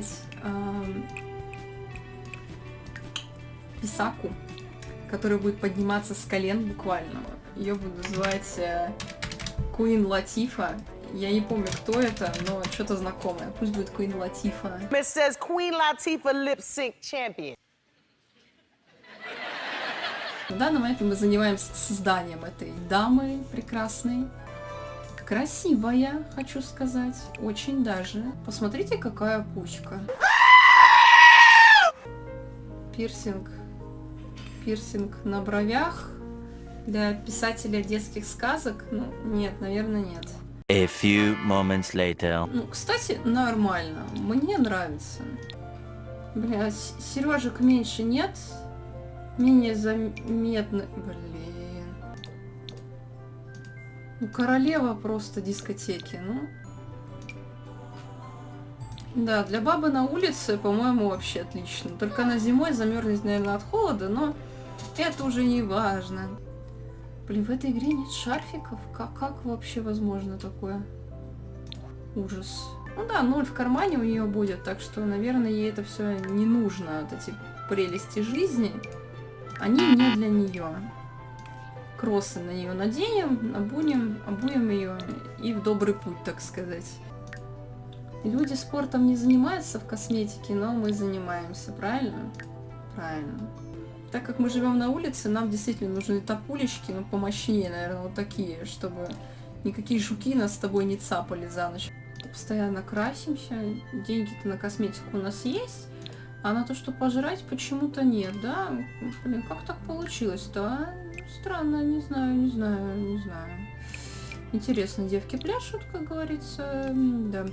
взять эм, писаку, которая будет подниматься с колен буквально. Ее буду называть э, Queen Латифа. Я не помню, кто это, но что-то знакомое. Пусть будет Queen Латифа. It says Queen Latifah lip sync champion. В данный момент мы занимаемся созданием этой дамы прекрасной. Красивая, хочу сказать. Очень даже. Посмотрите, какая пучка. Пирсинг. Пирсинг на бровях. Для писателя детских сказок? Ну, нет, наверное, нет. A few moments later. Ну, кстати, нормально. Мне нравится. Бля, сережек меньше нет. Менее заметны. Блин. Ну, королева просто дискотеки, ну. Да, для бабы на улице, по-моему, вообще отлично. Только она зимой замерзнет, наверное, от холода, но это уже не важно. Блин, в этой игре нет шарфиков? Как, как вообще возможно такое? Ужас. Ну да, ноль в кармане у нее будет, так что, наверное, ей это все не нужно. Вот эти прелести жизни, они не для нее. Кроссы на нее наденем, обунем, обуем ее и в добрый путь, так сказать. Люди спортом не занимаются в косметике, но мы занимаемся, правильно? Правильно. Так как мы живем на улице, нам действительно нужны топулечки, ну, помощнее, наверное, вот такие, чтобы никакие жуки нас с тобой не цапали за ночь. Постоянно красимся, деньги-то на косметику у нас есть, а на то, что пожрать, почему-то нет, да? Блин, как так получилось-то, а? Странно, не знаю, не знаю, не знаю. Интересно, девки пляшут, как говорится, да.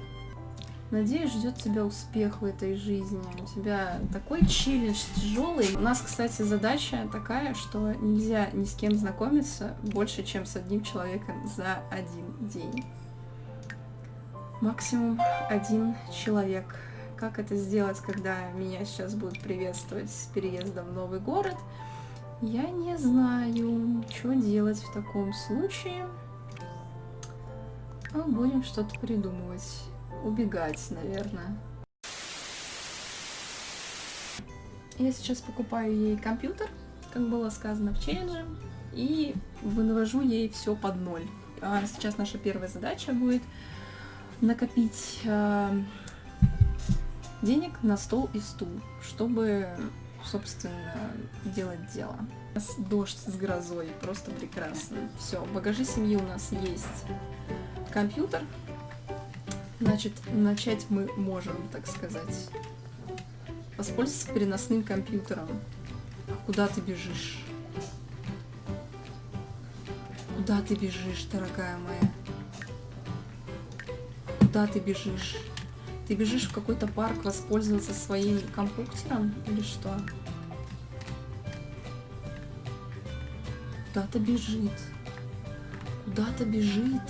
Надеюсь, ждет тебя успех в этой жизни. У тебя такой челлендж тяжелый. У нас, кстати, задача такая, что нельзя ни с кем знакомиться больше, чем с одним человеком за один день. Максимум один человек. Как это сделать, когда меня сейчас будут приветствовать с переездом в новый город? Я не знаю, что делать в таком случае. Но будем что-то придумывать. Убегать, наверное. Я сейчас покупаю ей компьютер, как было сказано в челлендже, и вывожу ей все под ноль. А сейчас наша первая задача будет накопить э, денег на стол и стул, чтобы, собственно, делать дело. У нас дождь с грозой, просто прекрасно. Все, в багаже семьи у нас есть компьютер, Значит, начать мы можем, так сказать. Воспользоваться переносным компьютером. А куда ты бежишь? Куда ты бежишь, дорогая моя? Куда ты бежишь? Ты бежишь в какой-то парк воспользоваться своим компьютером или что? Куда-то бежит. Куда-то бежит.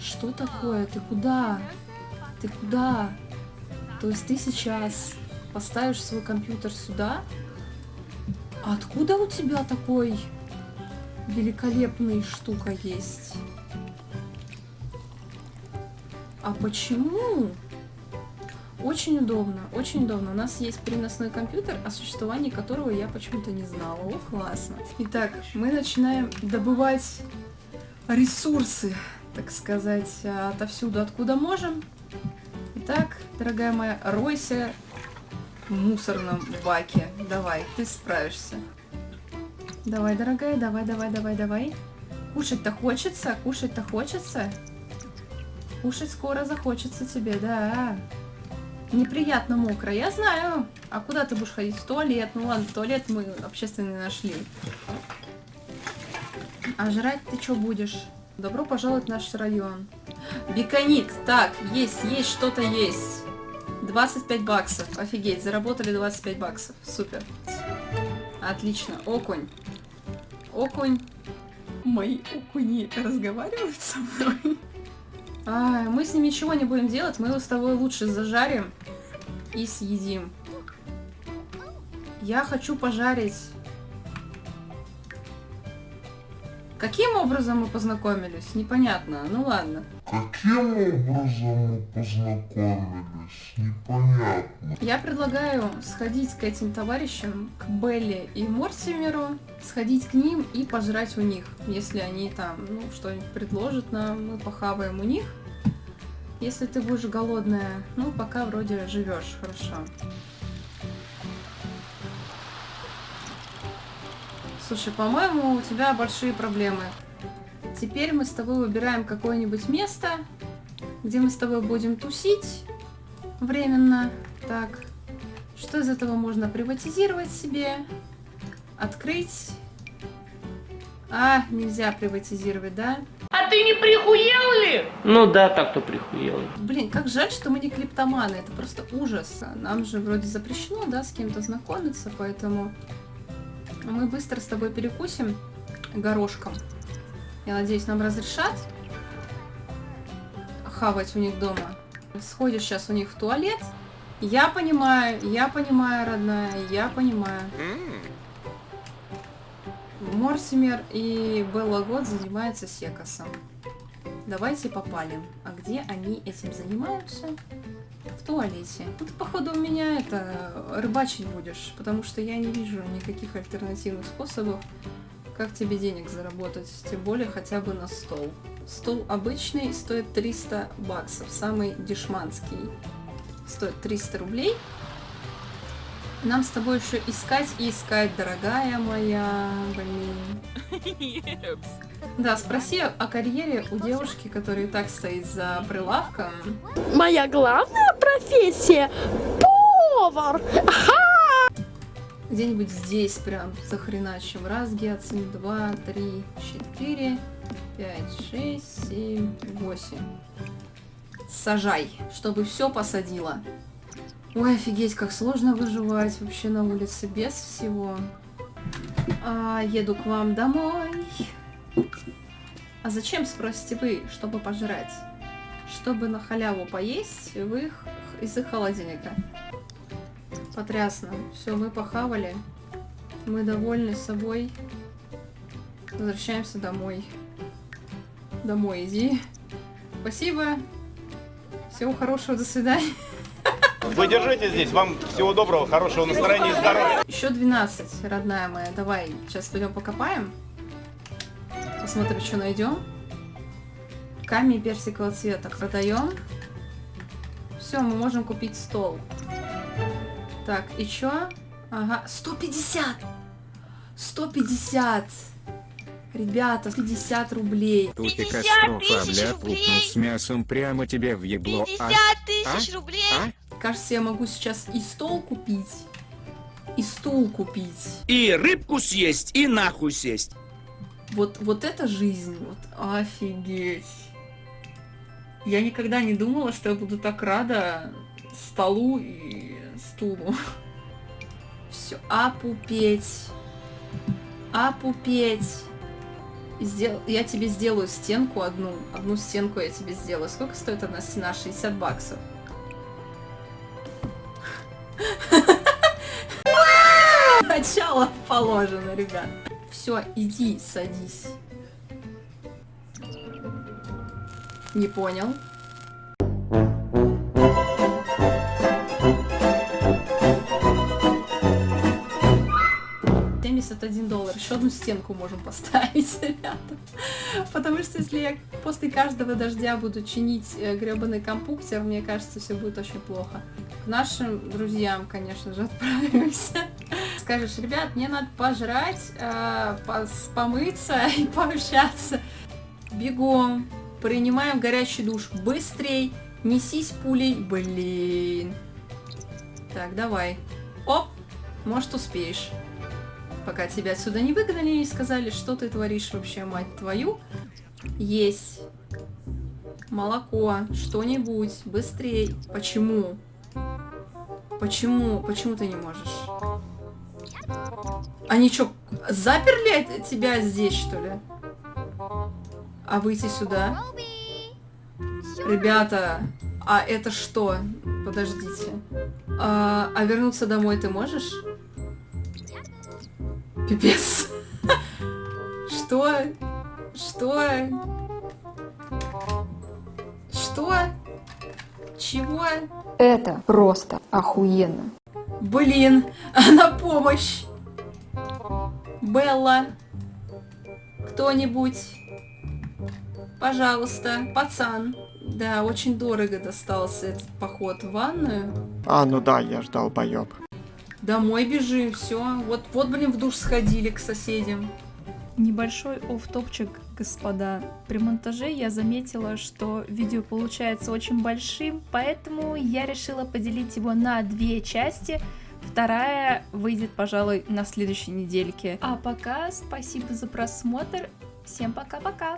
Что такое? Ты куда? Ты куда? То есть ты сейчас поставишь свой компьютер сюда? Откуда у тебя такой великолепный штука есть? А почему? Очень удобно, очень удобно. У нас есть переносной компьютер, о существовании которого я почему-то не знала. О, классно. Итак, мы начинаем добывать ресурсы так сказать, отовсюду, откуда можем. Итак, дорогая моя, ройся в мусорном баке. Давай, ты справишься. Давай, дорогая, давай, давай, давай, давай. Кушать-то хочется, кушать-то хочется. Кушать скоро захочется тебе, да. Неприятно мокро, я знаю. А куда ты будешь ходить? В туалет. Ну ладно, туалет мы общественный нашли. А жрать ты что будешь? Добро пожаловать в наш район. Биконит. Так, есть, есть, что-то есть. 25 баксов. Офигеть, заработали 25 баксов. Супер. Отлично. Окунь. Окунь. Мои окуни разговаривают со мной. А, мы с ним ничего не будем делать. Мы его с тобой лучше зажарим и съедим. Я хочу пожарить Каким образом мы познакомились? Непонятно. Ну ладно. Каким образом мы познакомились? Непонятно. Я предлагаю сходить к этим товарищам, к Белли и Мортимеру, сходить к ним и пожрать у них. Если они там, ну, что-нибудь предложат нам, мы похаваем у них. Если ты будешь голодная, ну, пока вроде живешь хорошо. Слушай, по-моему, у тебя большие проблемы. Теперь мы с тобой выбираем какое-нибудь место, где мы с тобой будем тусить временно. Так, что из этого можно приватизировать себе? Открыть? А, нельзя приватизировать, да? А ты не прихуел ли? Ну да, так-то прихуел. Блин, как жаль, что мы не клиптоманы, это просто ужас. Нам же вроде запрещено, да, с кем-то знакомиться, поэтому мы быстро с тобой перекусим горошком. Я надеюсь, нам разрешат хавать у них дома. Сходишь сейчас у них в туалет. Я понимаю, я понимаю, родная, я понимаю. Морсимер и Белла Год занимаются секосом. Давайте попалим. А где они этим занимаются? В туалете. Ну, ты, походу, у меня это рыбачить будешь, потому что я не вижу никаких альтернативных способов, как тебе денег заработать, тем более хотя бы на стол. Стол обычный стоит 300 баксов, самый дешманский стоит 300 рублей. Нам с тобой еще искать и искать, дорогая моя, блин. Да, спроси о карьере у девушки, которая и так стоит за прилавком. Моя главная профессия повар. Где-нибудь здесь прям захреначим. Раз, гиацин, два, три, четыре, пять, шесть, семь, восемь. Сажай, чтобы все посадила. Ой, офигеть, как сложно выживать вообще на улице без всего. А, еду к вам домой. А зачем, спросите вы, чтобы пожрать? Чтобы на халяву поесть в их, из их холодильника. Потрясно. Все, мы похавали. Мы довольны собой. Возвращаемся домой. Домой иди. Спасибо. Всего хорошего, до свидания. Вы держите здесь. Вам всего доброго, хорошего настроения и здоровья. Еще 12, родная моя. Давай, сейчас пойдем покопаем. Посмотрим, что найдем. Камень персикового цвета продаем. Все, мы можем купить стол. Так, и чё? Ага, 150! 150! Ребята, 50 рублей. Тут и 50 катастрофа, тысяч бля, рублей. пукнул с мясом прямо тебе в ебло. 50 А? тысяч А? рублей. А? Кажется, я могу сейчас и стол купить, и стул купить. И рыбку съесть, и нахуй сесть. Вот, вот это жизнь, вот офигеть. Я никогда не думала, что я буду так рада столу и стулу. Все, опупеть. Опупеть. Сдел... Я тебе сделаю стенку одну. Одну стенку я тебе сделаю. Сколько стоит одна стена? 60 баксов. Начало положено, ребят. Все, иди, садись. Не понял. Семьдесят один доллар. Еще одну стенку можем поставить, ребята. Потому что если я после каждого дождя буду чинить э, гребаный компьютер, мне кажется, все будет очень плохо. К нашим друзьям, конечно же, отправимся. Скажешь, ребят, мне надо пожрать, э, помыться и пообщаться. Бегом. Принимаем горячий душ. Быстрей. Несись пулей. Блин. Так, давай. Оп. Может, успеешь. Пока тебя отсюда не выгнали и сказали, что ты творишь вообще, мать твою. Есть. Молоко. Что-нибудь. Быстрей. Почему? Почему? Почему ты не можешь? Они что, заперли тебя здесь, что ли? А выйти сюда? Ребята, а это что? Подождите. А, а вернуться домой ты можешь? Пипец. Что? Что? Что? Чего? Это просто охуенно. Блин, а на помощь! Белла, кто-нибудь, пожалуйста, пацан. Да, очень дорого достался этот поход в ванную. А, ну да, я ждал боёб. Домой бежим, все. Вот, вот, блин, в душ сходили к соседям. Небольшой офф-топчик, господа. При монтаже я заметила, что видео получается очень большим, поэтому я решила поделить его на две части. Вторая выйдет, пожалуй, на следующей недельке. А пока спасибо за просмотр. Всем пока-пока.